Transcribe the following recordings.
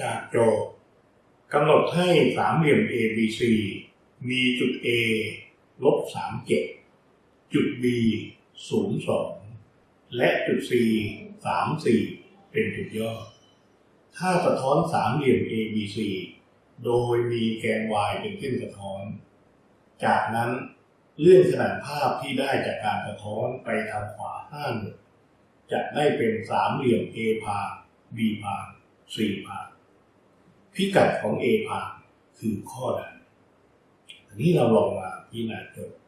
จากโจทย์กำหนดให้สามเหลี่ยม ABC มีจุด A ลบ37จุด B 02และจุด C 34เป็นจุดย่อ ถ้าสะท้อนสามเหลี่ยม ABC โดยมีแกน y เป็นเส้นสะท้อน จากนั้นเลื่อนขนาดภาพที่ได้จากการสะท้อนไปทางขวาหน่วยจะได้เป็นสามเหลี่ยม A พา B พา C พา พิกัดของ A พาคือข้อใดอันนี้เราลองมาพิจารณาโจทย์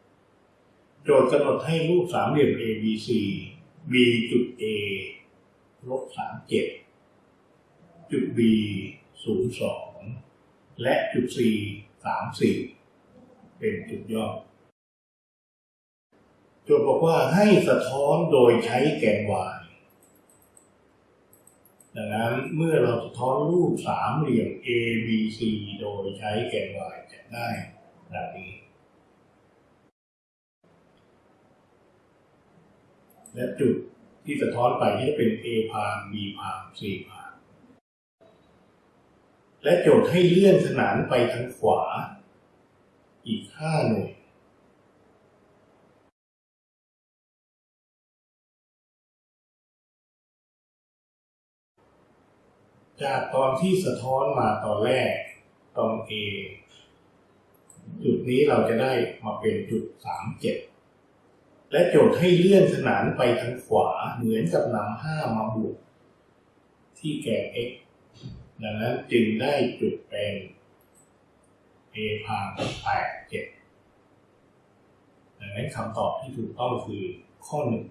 โจทย์กำหนดให้รูปสามเหลี่ยม ABC มีจุด A ลบ37จุด B 02และจุด C 34เป็นจุดย่อโจทย์บอกว่าให้สะท้อนโดยใช้แกน y ดังนั้นเมื่อเราสะท้อนรูปสามเหลี่ยม A B C โดยใช้แกน y จะได้ดังนี้ และจุดที่สะท้อนไปจะเป็น A พาม B พาม C พาม และโจทย์ให้เลื่อนขนานไปทางขวา อีก5หน่วย จากตอนที่สะท้อนมาตอนแรกตอน A จุดนี้เราจะได้มาเป็นจุด37และโจทย์ให้เลื่อนขนานไปทางขวาเหมือนกับนำ5มาบวกที่แกน x ดังนั้นจึงได้จุดเป็น a พาม8 7ดังนั้นคำตอบที่ถูกต้องคือข้อหนึ่ง